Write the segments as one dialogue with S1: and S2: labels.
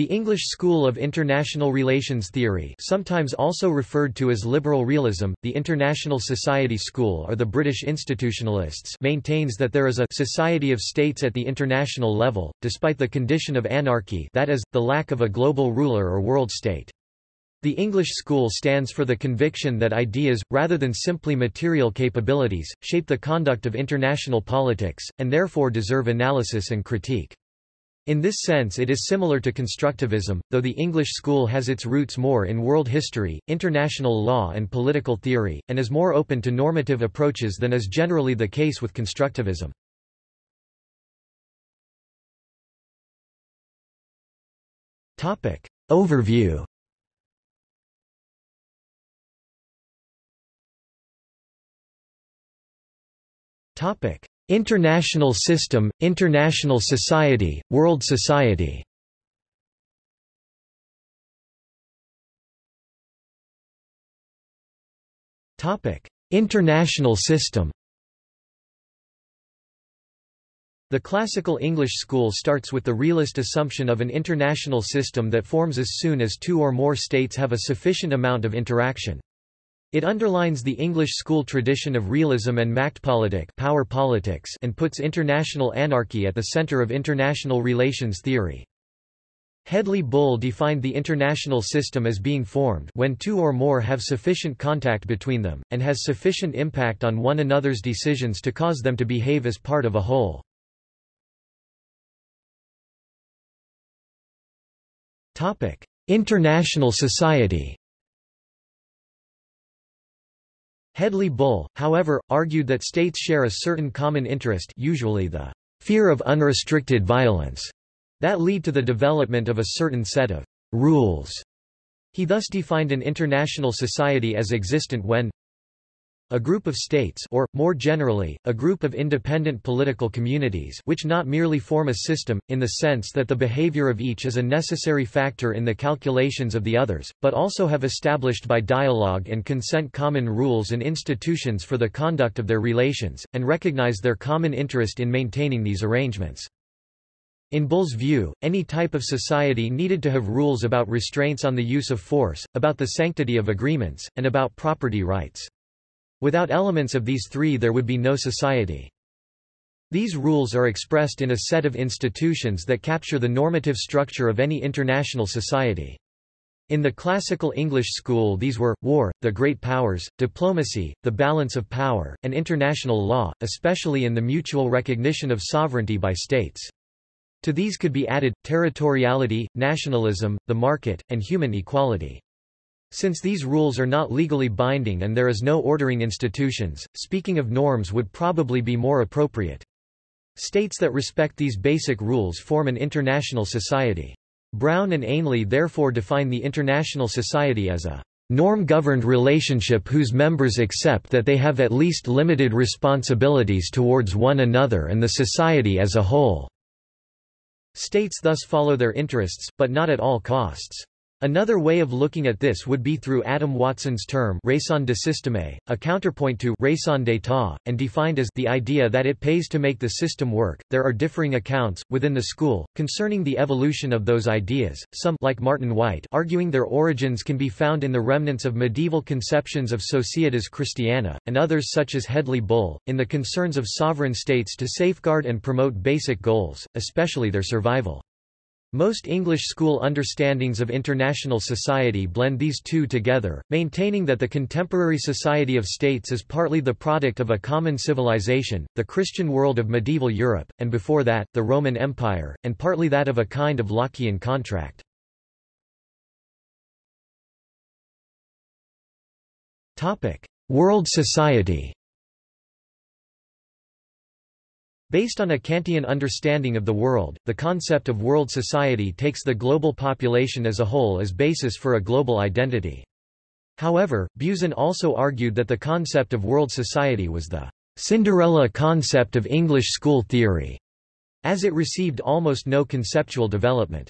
S1: The English school of international relations theory sometimes also referred to as liberal realism, the International Society School or the British institutionalists maintains that there is a society of states at the international level, despite the condition of anarchy that is, the lack of a global ruler or world state. The English school stands for the conviction that ideas, rather than simply material capabilities, shape the conduct of international politics, and therefore deserve analysis and critique. In this sense it is similar to constructivism, though the English school has its roots more in world history, international law and political theory, and is more open to normative approaches than is generally the case with constructivism. Topic. Overview International system, international society, world society. International system. The classical English school starts with the realist assumption of an international system that forms as soon as two or more states have a sufficient amount of interaction. It underlines the English school tradition of realism and Machtpolitik power politics and puts international anarchy at the center of international relations theory. Hedley Bull defined the international system as being formed when two or more have sufficient contact between them, and has sufficient impact on one another's decisions to cause them to behave as part of a whole. International society Hedley Bull, however, argued that states share a certain common interest usually the fear of unrestricted violence that lead to the development of a certain set of rules. He thus defined an international society as existent when a group of states or, more generally, a group of independent political communities which not merely form a system, in the sense that the behavior of each is a necessary factor in the calculations of the others, but also have established by dialogue and consent common rules and institutions for the conduct of their relations, and recognize their common interest in maintaining these arrangements. In Bull's view, any type of society needed to have rules about restraints on the use of force, about the sanctity of agreements, and about property rights. Without elements of these three there would be no society. These rules are expressed in a set of institutions that capture the normative structure of any international society. In the classical English school these were, war, the great powers, diplomacy, the balance of power, and international law, especially in the mutual recognition of sovereignty by states. To these could be added, territoriality, nationalism, the market, and human equality. Since these rules are not legally binding and there is no ordering institutions, speaking of norms would probably be more appropriate. States that respect these basic rules form an international society. Brown and Ainley therefore define the international society as a norm-governed relationship whose members accept that they have at least limited responsibilities towards one another and the society as a whole. States thus follow their interests, but not at all costs. Another way of looking at this would be through Adam Watson's term raison de système, a counterpoint to raison d'état, and defined as the idea that it pays to make the system work. There are differing accounts, within the school, concerning the evolution of those ideas, some like Martin Wight arguing their origins can be found in the remnants of medieval conceptions of Societas Christiana, and others such as Hedley Bull, in the concerns of sovereign states to safeguard and promote basic goals, especially their survival. Most English school understandings of international society blend these two together, maintaining that the contemporary society of states is partly the product of a common civilization, the Christian world of medieval Europe, and before that, the Roman Empire, and partly that of a kind of Lockean contract. World society Based on a Kantian understanding of the world, the concept of world society takes the global population as a whole as basis for a global identity. However, Buzan also argued that the concept of world society was the Cinderella concept of English school theory, as it received almost no conceptual development.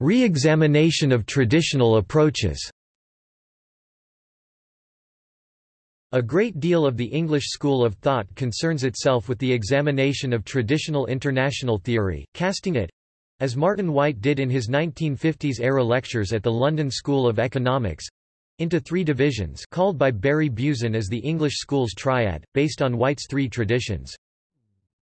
S1: Re-examination of traditional approaches A great deal of the English school of thought concerns itself with the examination of traditional international theory, casting it, as Martin Wight did in his 1950s-era lectures at the London School of Economics, into three divisions called by Barry Buzan as the English school's triad, based on Wight's three traditions.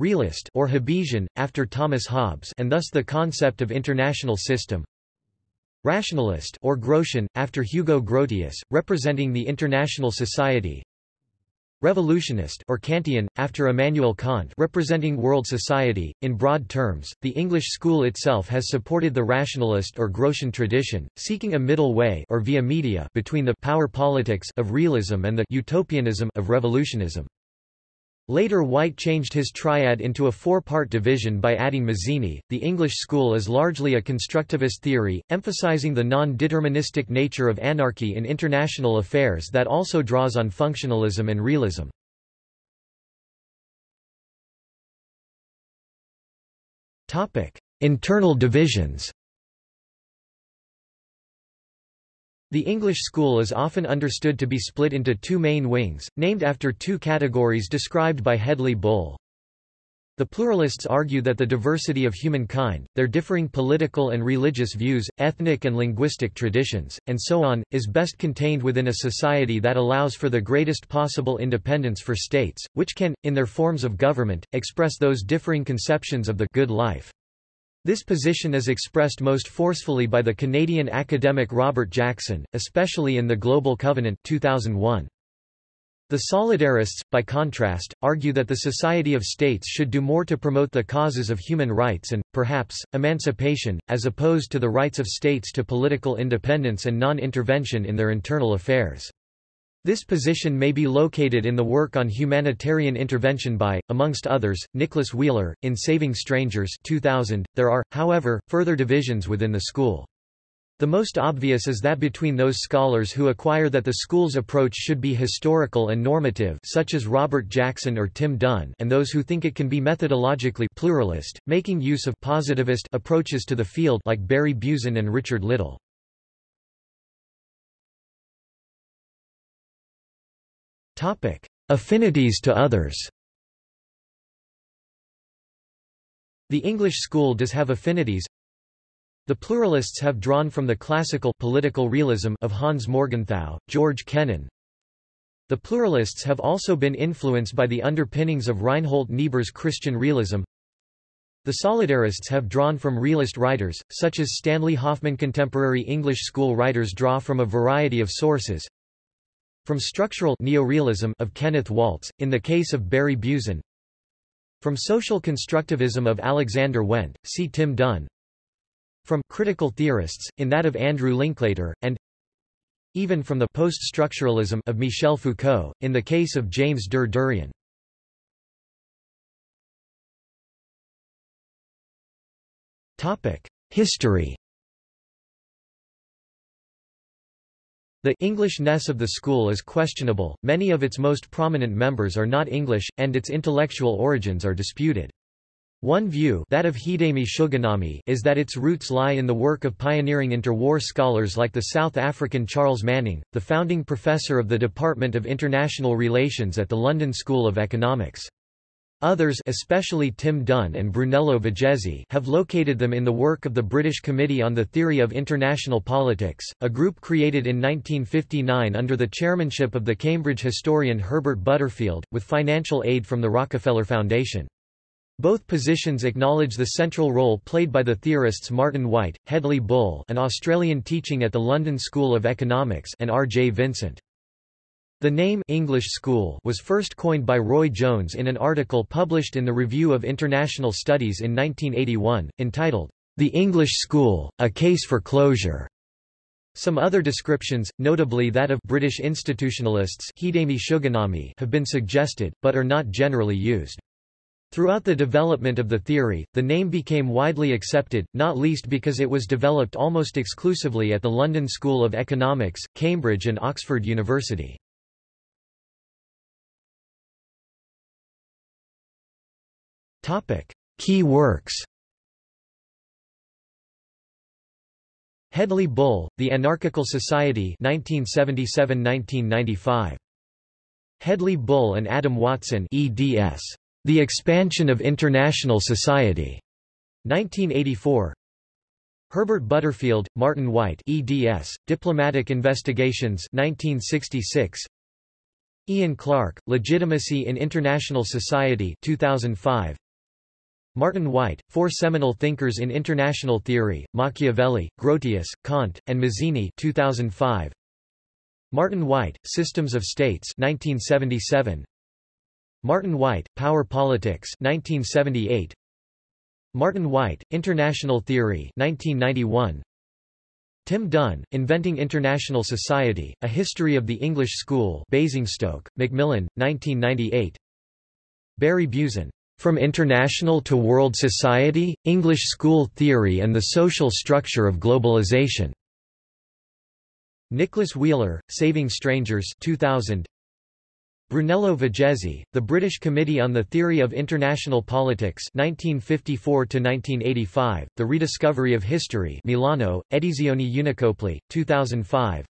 S1: Realist or Hobbesian, after Thomas Hobbes and thus the concept of international system. Rationalist or Grotian, after Hugo Grotius, representing the international society. Revolutionist or Kantian, after Immanuel Kant representing world society. In broad terms, the English school itself has supported the rationalist or Grotian tradition, seeking a middle way or via media between the power politics of realism and the utopianism of revolutionism. Later Wight changed his triad into a four-part division by adding Mazzini. The English school is largely a constructivist theory, emphasizing the non-deterministic nature of anarchy in international affairs that also draws on functionalism and realism. Topic: Internal divisions. The English school is often understood to be split into two main wings, named after two categories described by Hedley Bull. The pluralists argue that the diversity of humankind, their differing political and religious views, ethnic and linguistic traditions, and so on, is best contained within a society that allows for the greatest possible independence for states, which can, in their forms of government, express those differing conceptions of the good life. This position is expressed most forcefully by the Canadian academic Robert Jackson, especially in The Global Covenant 2001. The solidarists, by contrast, argue that the Society of States should do more to promote the causes of human rights and, perhaps, emancipation, as opposed to the rights of states to political independence and non-intervention in their internal affairs. This position may be located in the work on humanitarian intervention by, amongst others, Nicholas Wheeler, in Saving Strangers 2000. .There are, however, further divisions within the school. The most obvious is that between those scholars who acquire that the school's approach should be historical and normative such as Robert Jackson or Tim Dunne and those who think it can be methodologically pluralist, making use of positivist approaches to the field like Barry Buzan and Richard Little. Topic: Affinities to others. The English school does have affinities. The pluralists have drawn from the classical political realism of Hans Morgenthau, George Kennan. The pluralists have also been influenced by the underpinnings of Reinhold Niebuhr's Christian realism. The solidarists have drawn from realist writers, such as Stanley Hoffmann. Contemporary English school writers draw from a variety of sources, from structural neorealism of Kenneth Waltz, in the case of Barry Buzan. From social constructivism of Alexander Wendt, see Tim Dunne. From critical theorists, in that of Andrew Linklater, and even from the post-structuralism of Michel Foucault, in the case of James Der Derian. History The Englishness of the school is questionable, many of its most prominent members are not English, and its intellectual origins are disputed. One view that of Hidemi Suganami is that its roots lie in the work of pioneering interwar scholars like the South African Charles Manning, the founding professor of the Department of International Relations at the London School of Economics. Others especially Tim Dunne and Brunello Vigezzi have located them in the work of the British Committee on the Theory of International Politics, a group created in 1959 under the chairmanship of the Cambridge historian Herbert Butterfield, with financial aid from the Rockefeller Foundation. Both positions acknowledge the central role played by the theorists Martin Wight, Hedley Bull an Australian teaching at the London School of Economics and R. J. Vincent. The name English School was first coined by Roy Jones in an article published in the Review of International Studies in 1981, entitled, The English School, A Case for Closure. Some other descriptions, notably that of British institutionalists have been suggested, but are not generally used. Throughout the development of the theory, the name became widely accepted, not least because it was developed almost exclusively at the London School of Economics, Cambridge and Oxford University. Key works Hedley Bull, The Anarchical Society 1977–1995. Hedley Bull and Adam Watson eds. The Expansion of International Society. 1984 Herbert Butterfield, Martin Wight eds. Diplomatic Investigations 1966 Ian Clark, Legitimacy in International Society 2005 Martin Wight, Four Seminal Thinkers in International Theory, Machiavelli, Grotius, Kant, and Mazzini 2005. Martin Wight, Systems of States 1977. Martin Wight, Power Politics 1978. Martin Wight, International Theory 1991. Tim Dunne, Inventing International Society, A History of the English School Basingstoke, Macmillan, 1998. Barry Buzan, from International to World Society, English School Theory and the Social Structure of Globalization. Nicholas Wheeler, Saving Strangers 2000. Brunello Vigezzi, The British Committee on the Theory of International Politics 1954–1985, The Rediscovery of History Milano, Edizioni Unicopli, 2005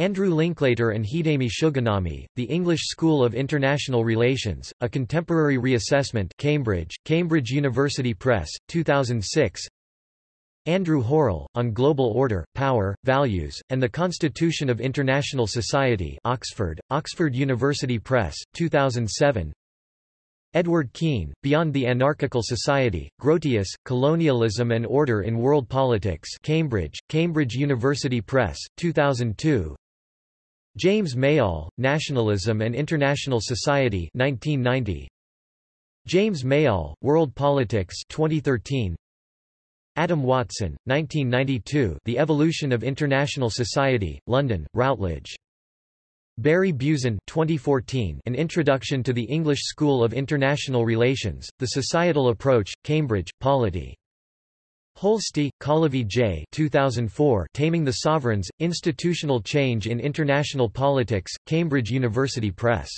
S1: Andrew Linklater and Hidemi Suganami, The English School of International Relations, A Contemporary Reassessment Cambridge, Cambridge University Press, 2006 Andrew Hurrell, On Global Order, Power, Values, and the Constitution of International Society Oxford, Oxford University Press, 2007 Edward Keene, Beyond the Anarchical Society, Grotius, Colonialism and Order in World Politics Cambridge, Cambridge University Press, 2002 James Mayall, Nationalism and International Society 1990. James Mayall, World Politics 2013. Adam Watson, 1992 The Evolution of International Society, London, Routledge. Barry Buzan 2014 An Introduction to the English School of International Relations, The Societal Approach, Cambridge, Polity. Holsti, Kalevi J. 2004 Taming the Sovereigns, Institutional Change in International Politics, Cambridge University Press.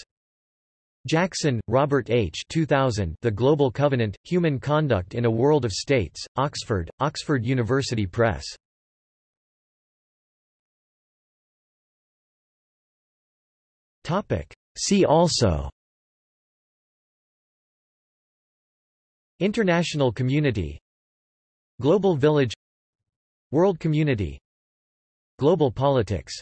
S1: Jackson, Robert H. 2000 The Global Covenant, Human Conduct in a World of States, Oxford, Oxford University Press. See also International community Global Village World Community Global politics